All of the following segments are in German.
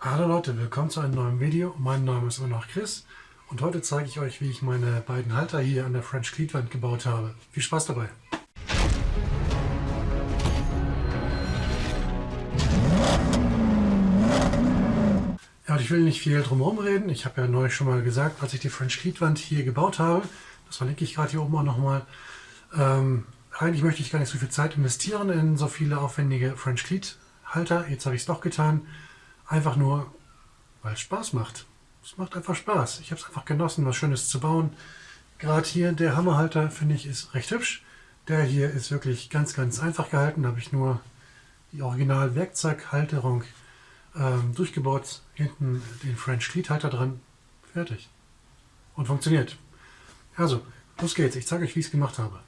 Hallo Leute, willkommen zu einem neuen Video. Mein Name ist immer noch Chris und heute zeige ich euch, wie ich meine beiden Halter hier an der French Cleat gebaut habe. Viel Spaß dabei! Ja, und ich will nicht viel drum herum reden. Ich habe ja neulich schon mal gesagt, als ich die French Cleat hier gebaut habe, das verlinke ich gerade hier oben auch nochmal, ähm, eigentlich möchte ich gar nicht so viel Zeit investieren in so viele aufwendige French Cleat Halter. Jetzt habe ich es doch getan. Einfach nur, weil es Spaß macht. Es macht einfach Spaß. Ich habe es einfach genossen, was Schönes zu bauen. Gerade hier der Hammerhalter, finde ich, ist recht hübsch. Der hier ist wirklich ganz, ganz einfach gehalten. Da habe ich nur die original Werkzeughalterung ähm, durchgebaut. Hinten den French Cleat Halter dran. Fertig. Und funktioniert. Also, los geht's. Ich zeige euch, wie ich es gemacht habe.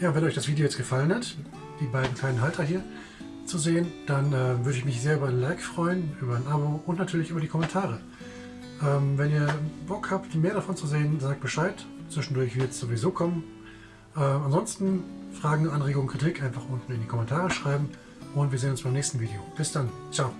Ja, wenn euch das Video jetzt gefallen hat, die beiden kleinen Halter hier zu sehen, dann äh, würde ich mich sehr über ein Like freuen, über ein Abo und natürlich über die Kommentare. Ähm, wenn ihr Bock habt, mehr davon zu sehen, sagt Bescheid. Zwischendurch wird es sowieso kommen. Äh, ansonsten Fragen, Anregungen, Kritik einfach unten in die Kommentare schreiben und wir sehen uns beim nächsten Video. Bis dann. Ciao.